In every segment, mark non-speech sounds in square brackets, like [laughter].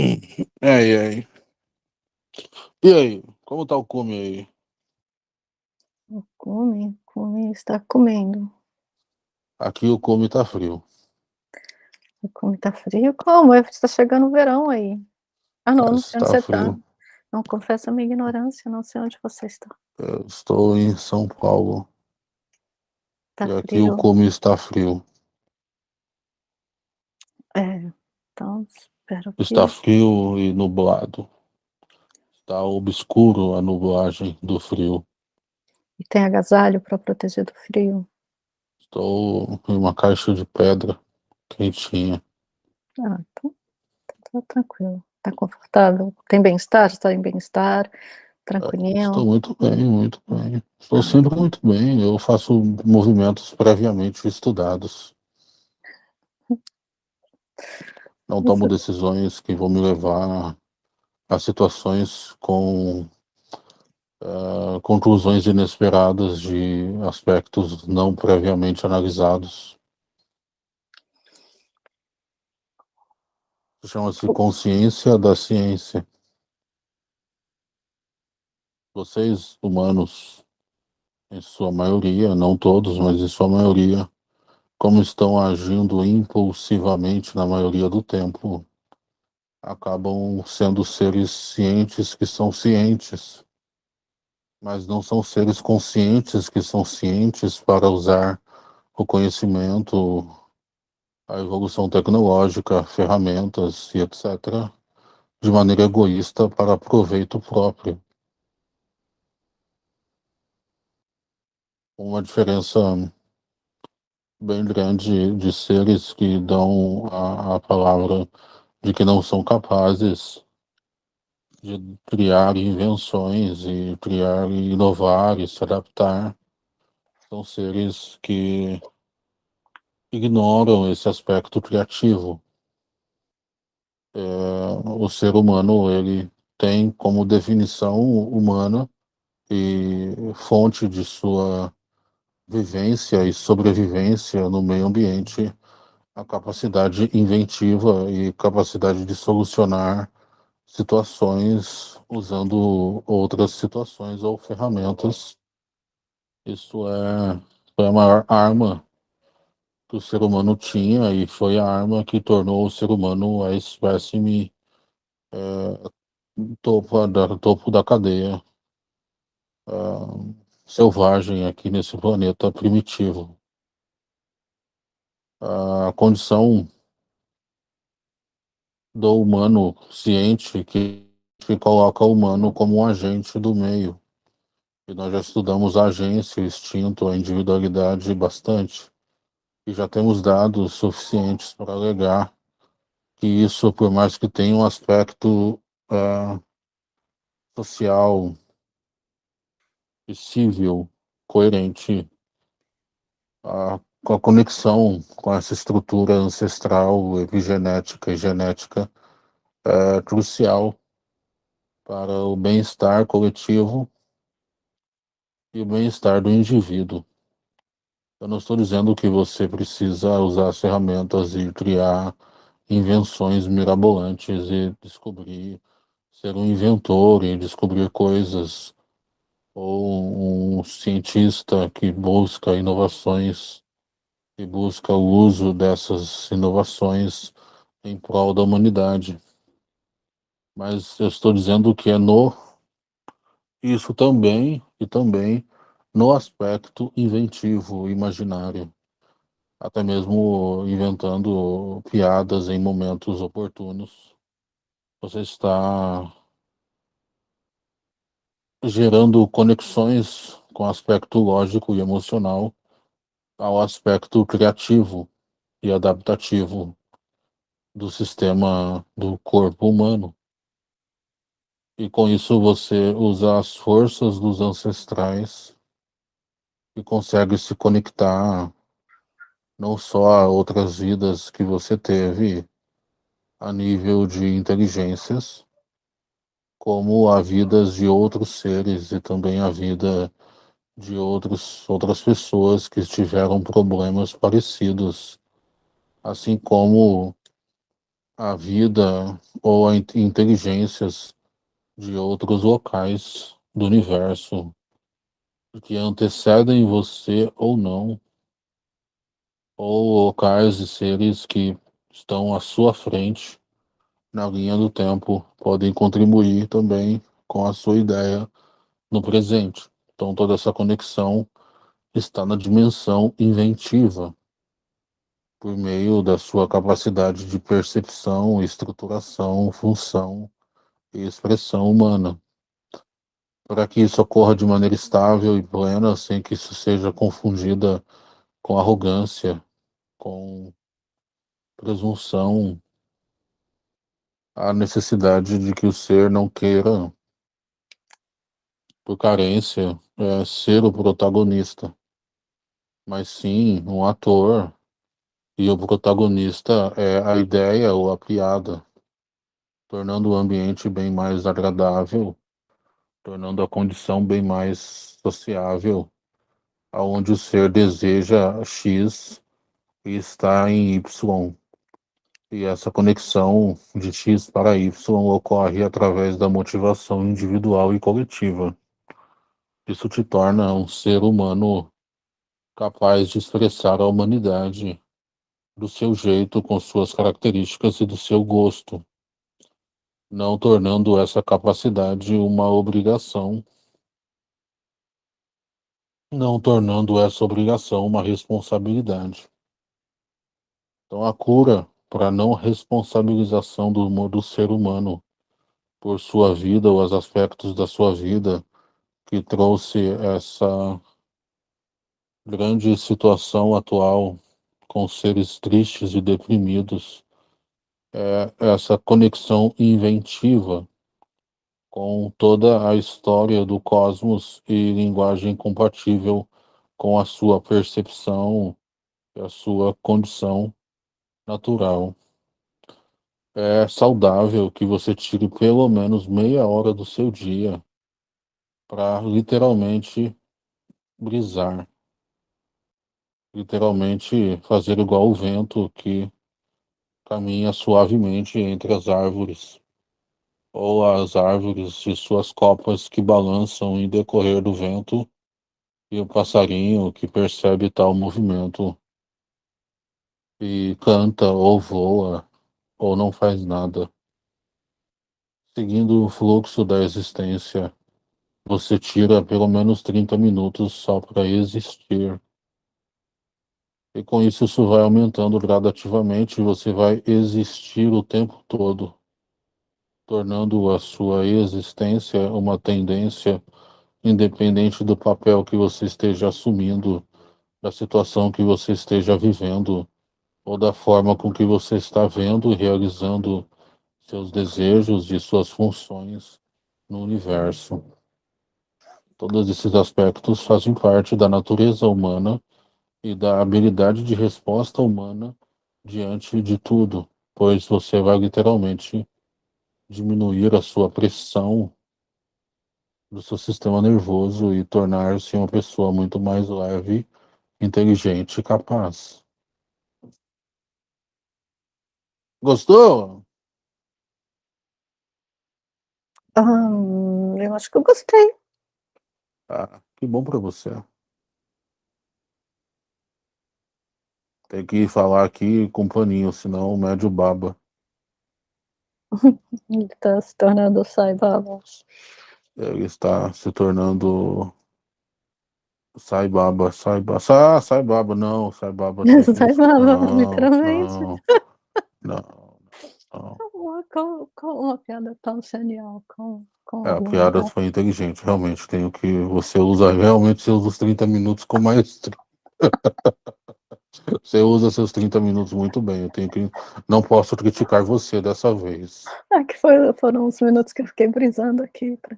E aí, e aí? Como tá o cume aí? O cume? Cume está comendo. Aqui o cume tá frio. O cume tá frio? Como? Está chegando o verão aí. Ah não, não sei onde tá você tá. frio. Não, confesso a minha ignorância, não sei onde você está. Eu estou em São Paulo Tá e aqui o cume está frio. É, então espero que Está frio e nublado. Está obscuro a nublagem do frio. E tem agasalho para proteger do frio? Estou em uma caixa de pedra quentinha. Ah, então tá tranquilo. Tá confortável? Tem bem-estar? Está em bem-estar? Tranquilinho? Estou muito bem, muito bem. Estou Ah, sempre muito bem. Eu faço movimentos previamente estudados. [laughs] Não tomo Você decisões que vão me levar a situações com ah, conclusões inesperadas de aspectos não previamente analisados. Chama-se consciência da ciência. Vocês, humanos, em sua maioria, não todos, mas em sua maioria, como estão agindo impulsivamente na maioria do tempo, acabam sendo seres cientes que são cientes, mas não são seres conscientes que são cientes para usar o conhecimento, a evolução tecnológica, ferramentas e etc., de maneira egoísta para proveito próprio. Uma diferença bem grande de seres que dão a, a palavra de que não são capazes de criar invenções e criar e inovar e se adaptar. São seres que ignoram esse aspecto criativo. É, o ser humano ele tem como definição humana e fonte de sua vivência e sobrevivência no meio ambiente a capacidade inventiva e capacidade de solucionar situações usando outras situações ou ferramentas. Isso é, foi a maior arma que o ser humano tinha e foi a arma que tornou o ser humano a espécime é, topo, da, topo da cadeia é, selvagem aqui nesse planeta primitivo. A condição do humano ciente que, que coloca o humano como um agente do meio. E nós já estudamos a agência, o instinto, a individualidade bastante. E já temos dados suficientes para alegar que isso, por mais que tenha um aspecto uh, social civil coerente, a, com a conexão com essa estrutura ancestral, epigenética e genética é crucial para o bem-estar coletivo e o bem-estar do indivíduo. Eu não estou dizendo que você precisa usar as ferramentas e criar invenções mirabolantes e descobrir, ser um inventor e descobrir coisas, ou um cientista que busca inovações e busca o uso dessas inovações em prol da humanidade. Mas eu estou dizendo que é no isso também e também no aspecto inventivo, imaginário, até mesmo inventando piadas em momentos oportunos. Você está gerando conexões com o aspecto lógico e emocional ao aspecto criativo e adaptativo do sistema do corpo humano. E com isso você usa as forças dos ancestrais e consegue se conectar não só a outras vidas que você teve a nível de inteligências, como a vidas de outros seres e também a vida de outros, outras pessoas que tiveram problemas parecidos, assim como a vida ou a inteligências de outros locais do universo que antecedem você ou não, ou locais e seres que estão à sua frente na linha do tempo podem contribuir também com a sua ideia no presente. Então toda essa conexão está na dimensão inventiva por meio da sua capacidade de percepção, estruturação, função e expressão humana. Para que isso ocorra de maneira estável e plena, sem que isso seja confundida com arrogância, com presunção, a necessidade de que o ser não queira, por carência, é, ser o protagonista, mas sim um ator e o protagonista é a ideia ou a piada, tornando o ambiente bem mais agradável, tornando a condição bem mais sociável, aonde o ser deseja X e está em Y. E essa conexão de X para Y ocorre através da motivação individual e coletiva. Isso te torna um ser humano capaz de expressar a humanidade do seu jeito, com suas características e do seu gosto, não tornando essa capacidade uma obrigação, não tornando essa obrigação uma responsabilidade. Então, a cura para não responsabilização do, do ser humano por sua vida ou os aspectos da sua vida que trouxe essa grande situação atual com seres tristes e deprimidos, é essa conexão inventiva com toda a história do cosmos e linguagem compatível com a sua percepção e a sua condição natural. É saudável que você tire pelo menos meia hora do seu dia para literalmente brisar literalmente fazer igual o vento que caminha suavemente entre as árvores, ou as árvores e suas copas que balançam em decorrer do vento, e o passarinho que percebe tal movimento e canta ou voa ou não faz nada. Seguindo o fluxo da existência, você tira pelo menos 30 minutos só para existir e com isso, isso vai aumentando gradativamente você vai existir o tempo todo, tornando a sua existência uma tendência independente do papel que você esteja assumindo, da situação que você esteja vivendo, ou da forma com que você está vendo e realizando seus desejos e suas funções no universo. Todos esses aspectos fazem parte da natureza humana e da habilidade de resposta humana diante de tudo, pois você vai literalmente diminuir a sua pressão do seu sistema nervoso e tornar-se uma pessoa muito mais leve, inteligente e capaz. Gostou? Hum, eu acho que eu gostei. Ah, que bom para você. Tem que falar aqui com paninho, senão o médio baba. [laughs] Ele está se tornando Sai Baba. Ele está se tornando Sai Baba, Sai Baba. Ah, não, Sai Baba. [laughs] Sai Baba, literalmente. Não, não, não. Uma, uma piada tão genial. Com, com é, a piada foi inteligente, realmente. Tenho que. Você usa realmente seus 30 minutos com maestria. [laughs] Você usa seus 30 minutos muito bem. Eu tenho que. Não posso criticar você dessa vez. É que foi, foram uns minutos que eu fiquei brisando aqui. Pra...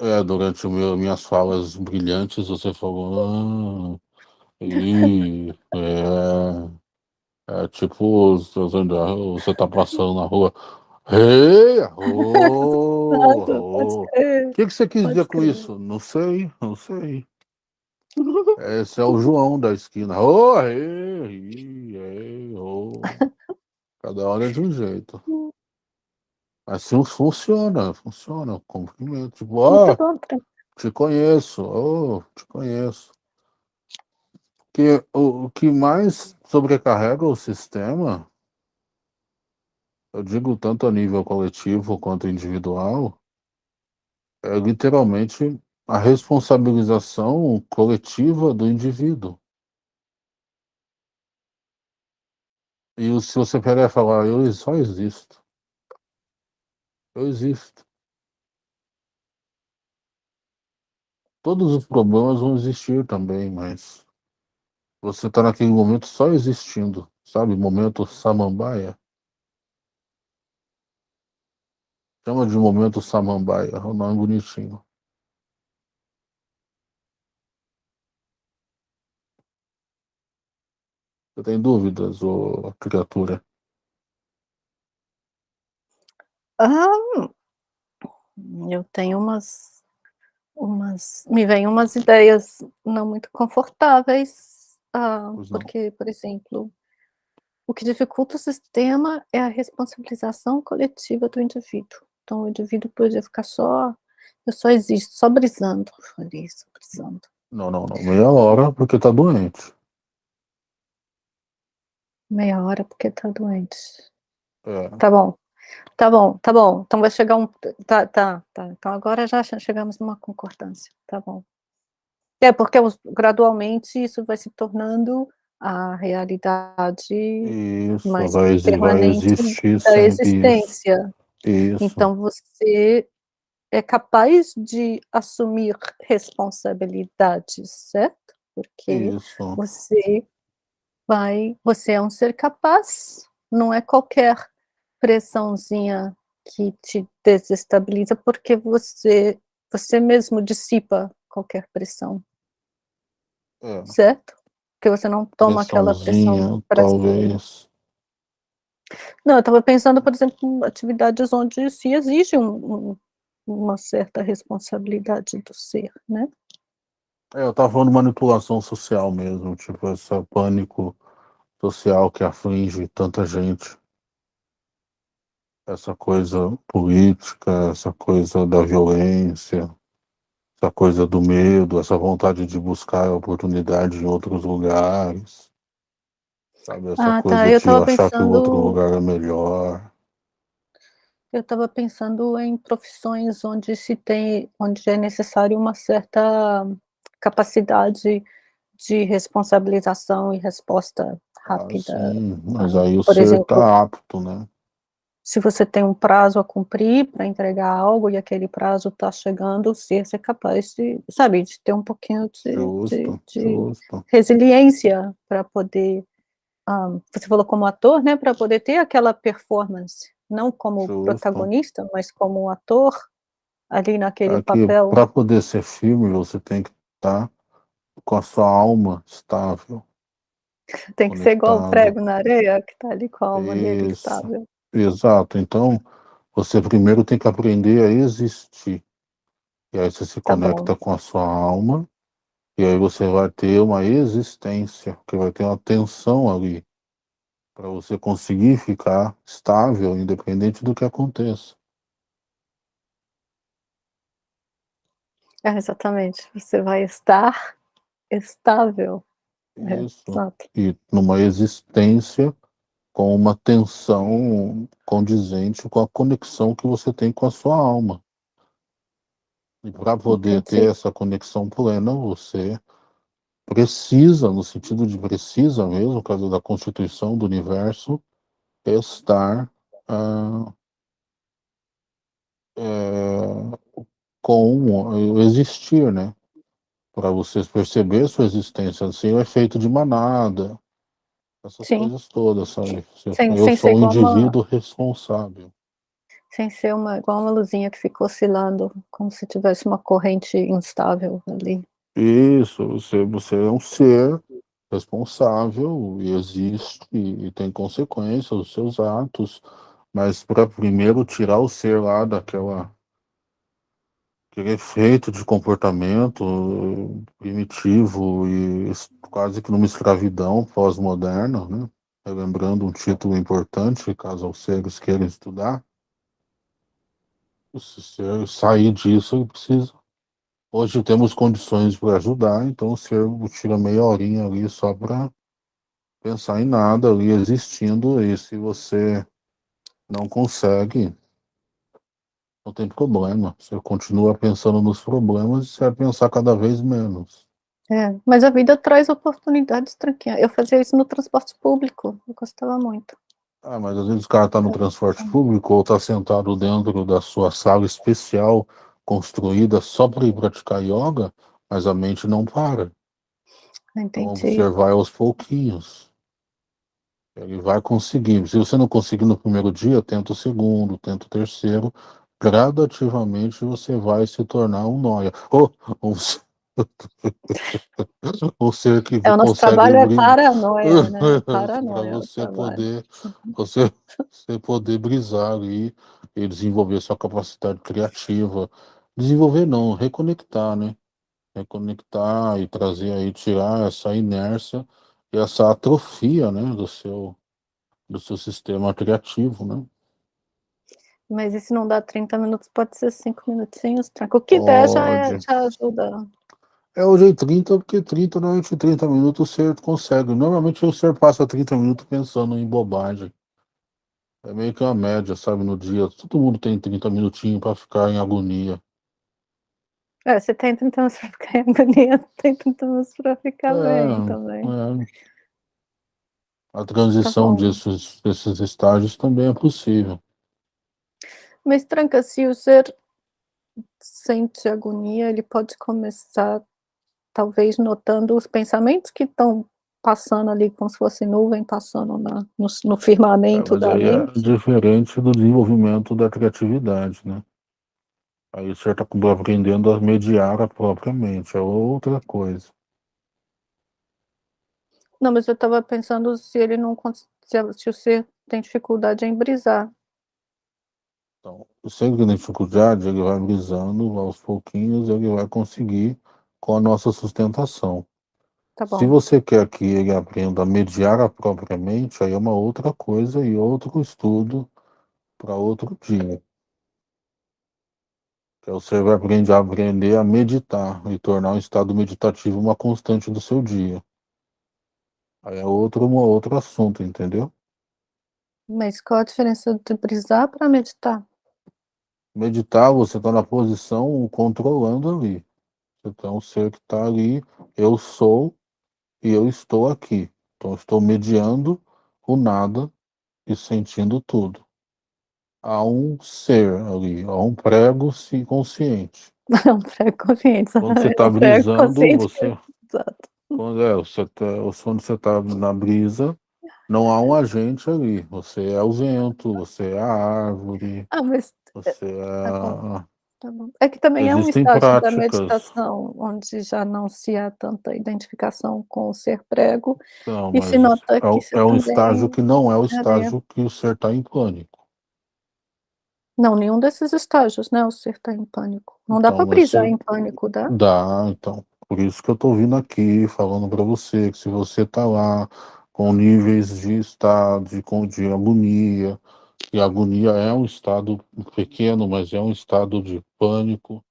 É, durante meu, minhas falas brilhantes, você falou. Ah, e, é, é tipo, você tá passando na rua. Ei, oh, oh. O que, que você quis dizer com isso? Não sei, não sei. Esse é o João da esquina. Oh, ei, ei, oh. Cada hora é de um jeito. Assim funciona, funciona. Cumprimento. Tipo, tranquilo. te conheço, oh, te conheço. Que, o, o que mais sobrecarrega o sistema, eu digo tanto a nível coletivo quanto individual, é literalmente a responsabilização coletiva do indivíduo. E se você e falar, eu só existo. Eu existo. Todos os problemas vão existir também, mas você está naquele momento só existindo, sabe? Momento samambaia. Chama de momento samambaia, é um nome bonitinho. Você tem dúvidas, ô criatura? Ah, eu tenho umas, umas, me vem umas ideias não muito confortáveis, ah, Pois não. porque, por exemplo, o que dificulta o sistema é a responsabilização coletiva do indivíduo. Então o indivíduo podia ficar só, eu só existo, só brisando, [laughs] só brisando. Não, não, não. Meia hora porque tá doente. Meia hora porque tá doente. É. Tá bom. Tá bom, tá bom. Então vai chegar um. Tá, tá, tá. Então agora já che- chegamos numa concordância. Tá bom. É, porque gradualmente isso vai se tornando a realidade Isso, mais vai, vai permanente existir da existência. Isso. Então você é capaz de assumir responsabilidades, certo? Porque Isso. você vai, você é um ser capaz, não é qualquer pressãozinha que te desestabiliza, porque você, você mesmo dissipa qualquer pressão, É. certo? Porque você não toma aquela pressão para talvez. Não, eu estava pensando, por exemplo, em atividades onde se exige um- um- uma certa responsabilidade do ser, né? É, eu tava falando de manipulação social mesmo, tipo, esse pânico social que aflige tanta gente. Essa coisa política, essa coisa da violência, essa coisa do medo, essa vontade de buscar oportunidade em outros lugares. Sabe, essa Ah, coisa tá, eu de estava achar que o outro pensando, lugar é melhor. eu estava pensando em profissões onde se tem, onde é necessário uma certa capacidade de responsabilização e resposta Ah, rápida. sim, mas Ah, aí o por ser exemplo, tá apto, né? Se você tem um prazo a cumprir para entregar algo e aquele prazo está chegando, o ser ser capaz de, sabe, de ter um pouquinho de, de, Justo, de justo, resiliência para poder, ah, você falou como ator, né, para poder ter aquela performance, não como justo. protagonista, mas como ator ali naquele É papel. para poder ser filme, você tem que estar com a sua alma estável, Tem que ser igual o conectado. prego na areia, que está ali com a alma estável. Exato. Então, você primeiro tem que aprender a existir. E aí você se Tá bom. conecta com a sua alma, e aí você vai ter uma existência, que vai ter uma tensão ali, para você conseguir ficar estável, independente do que aconteça. É, exatamente. Você vai estar estável. É, Isso. exato. E numa existência com uma tensão condizente com a conexão que você tem com a sua alma. E para poder ter Entendi. essa conexão plena, você precisa, no sentido de precisa mesmo, por causa da constituição do universo, estar ah, é, com existir, né? Para vocês perceber sua existência, assim, o efeito de manada, essas Sim. coisas todas, sabe? Eu, Sem, eu sem sou um igual uma, indivíduo responsável. sem ser uma, igual uma luzinha que fica oscilando, como se tivesse uma corrente instável ali. Isso, você, você é um ser responsável e existe e tem consequências os seus atos, mas para primeiro tirar o ser lá daquela aquele efeito de comportamento primitivo e quase que numa escravidão pós-moderna, né? Lembrando um título importante, caso os seres queiram estudar, Se sair disso, ele precisa. Hoje temos condições para ajudar, então o senhor tira meia horinha ali só para pensar em nada ali existindo, e se você não consegue, não tem problema. Você continua pensando nos problemas e você vai pensar cada vez menos. É, mas a vida traz oportunidades, tranquila. Eu fazia isso no transporte público, eu gostava muito. Ah, mas às vezes o cara está no transporte público ou está sentado dentro da sua sala especial construída só para ir praticar yoga, mas a mente não para. Entendi. Então você vai aos pouquinhos. Ele vai conseguir. Se você não conseguir no primeiro dia, tenta o segundo, tenta o terceiro. Gradativamente você vai se tornar um noia. Ou um, [laughs] um ser que é, o nosso trabalho é brin- paranoia, né? [laughs] para Paranoia. é o você trabalho. poder [laughs] você, você poder brisar ali e desenvolver sua capacidade criativa. Desenvolver não, reconectar, né? Reconectar e trazer aí, tirar essa inércia e essa atrofia, né, do seu, do seu sistema criativo, né? Mas e se não dá 30 minutos, pode ser 5 minutinhos, tranquilo. O que der já, é, Pode. já ajuda. É hoje em 30, porque 30, normalmente 30 minutos o ser consegue. Normalmente o ser passa 30 minutos pensando em bobagem. É meio que uma média, sabe, no dia. Todo mundo tem 30 minutinhos para ficar em agonia. É, você tem 30 minutos pra ficar em agonia, [laughs] tem 30 minutos pra ficar bem também. é. A transição bom. desses, desses estágios também é possível. Mas tranca, se o ser sente agonia, ele pode começar, talvez, notando os pensamentos que estão passando ali, como se fosse nuvem passando na, no, no É, firmamento mas da é mente. diferente do desenvolvimento da criatividade, né? Aí você está aprendendo a mediar a própria mente, é outra coisa. Não, mas eu estava pensando se ele não se, se o ser tem dificuldade em brisar. Então, sempre tem dificuldade, ele vai brisando aos pouquinhos, ele vai conseguir com a nossa sustentação. Tá Se você quer que ele aprenda a mediar a própria mente, aí é uma outra coisa e outro estudo para outro dia. Que aí você vai aprender a aprender a meditar e tornar o estado meditativo uma constante do seu dia. Aí é outro, um outro assunto, entendeu? Mas qual a diferença de brisar para meditar? Meditar, você está na posição controlando ali. Você tem um ser que está ali, eu sou e eu estou aqui. Então, estou mediando o nada e sentindo tudo. Há um ser ali, há um prego consciente. [laughs] É um prego consciente. Quando você [laughs] está brisando, você, [laughs] Exato. quando, é, você tá, quando você está na brisa, não há um agente ali. Você é o vento, você é a árvore, Ah, mas você é... Tá tá. É que também é um Existem estágio da práticas. meditação, onde já não se há tanta identificação com o ser prego, Não, e se nota é, que você é um estágio que não é o é estágio que o ser está em pânico. Não, nenhum desses estágios, né, o ser tá em pânico. Não dá Então, para mas brisar em pânico, dá? Dá, então. Por isso que eu tô vindo aqui falando para você que se você tá lá com níveis de estado, de, de agonia, e agonia é um estado pequeno, mas é um estado de pânico,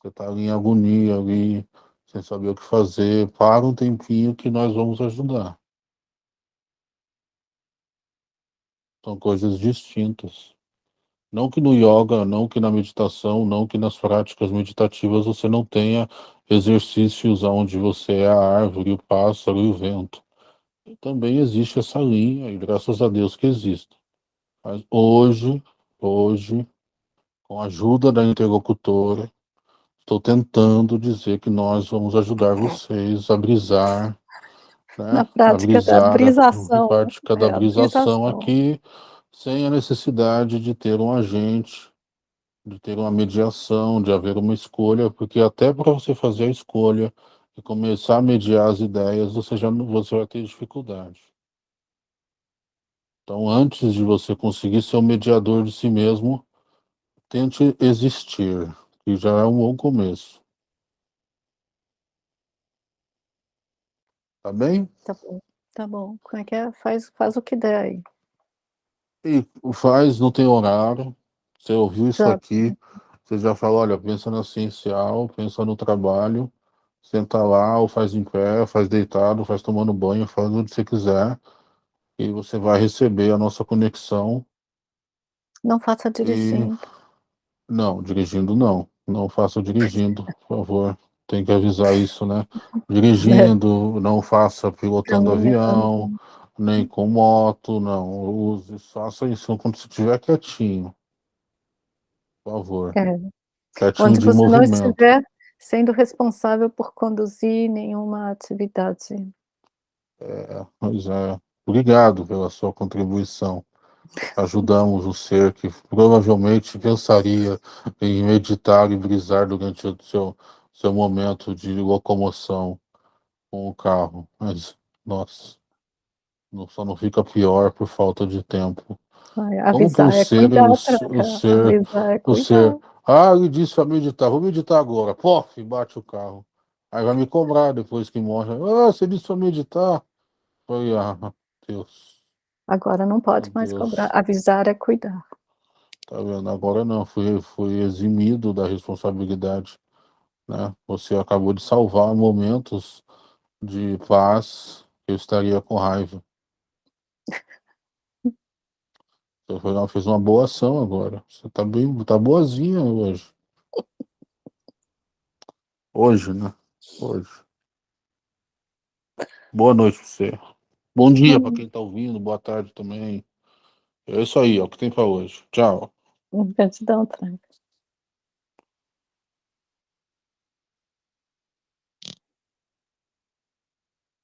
você tá ali em agonia, ali, sem saber o que fazer, para um tempinho que nós vamos ajudar. São coisas distintas. Não que no yoga, não que na meditação, não que nas práticas meditativas você não tenha exercícios onde você é a árvore, o pássaro e o vento. Também existe essa linha, e graças a Deus que existe. Mas hoje, hoje, com a ajuda da interlocutora, estou tentando dizer que nós vamos ajudar vocês a brisar, né? Na a prática da brisar, a brisação, prática da é, a brisação brisação. aqui, sem a necessidade de ter um agente, de ter uma mediação, de haver uma escolha, porque até para você fazer a escolha e começar a mediar as ideias, você já não- você vai ter dificuldade. Então, antes de você conseguir ser o mediador de si mesmo, tente existir, que já é um bom começo. Tá bem? Tá bom, tá bom. Como é que é? Faz, faz o que der aí. E faz, não tem horário. Você ouviu isso aqui, você já falou, olha, pensa no essencial, pensa no trabalho, senta lá, ou faz em pé, faz deitado, faz tomando banho, faz onde você quiser, e você vai receber a nossa conexão. Não faça dirigindo. E... Não, dirigindo não. Não faça dirigindo, por favor. Tem que avisar isso, né? Dirigindo, não faça pilotando não, avião, não. nem com moto, não. Use, faça isso quando você estiver quietinho. Por favor. É. Quietinho Onde de você movimento. não estiver sendo responsável por conduzir nenhuma atividade. É, pois é. Obrigado pela sua contribuição. [laughs] Ajudamos o ser que provavelmente pensaria em meditar e brisar durante o seu, seu momento de locomoção com o carro. Mas, nossa, só não fica pior por falta de tempo. Vai, avisar Como é ser, cuidar, o, o ser, é o ser, ah, ele disse para meditar, vou meditar agora, pof, bate o carro. Aí vai me cobrar depois que morre. Ah, você disse para meditar. Foi, ah, Deus. Agora não pode Meu mais Deus. cobrar. Avisar é cuidar. Tá vendo? Agora não, fui, fui eximido da responsabilidade. Né? Você acabou de salvar momentos de paz que eu estaria com raiva. Lá, fez uma boa ação agora. Você tá bem, tá boazinha hoje. Hoje, né? Hoje. Boa noite pra você. Bom dia para quem tá ouvindo, boa tarde também. É isso aí, é o que tem para hoje. Tchau. Gratidão, Frank.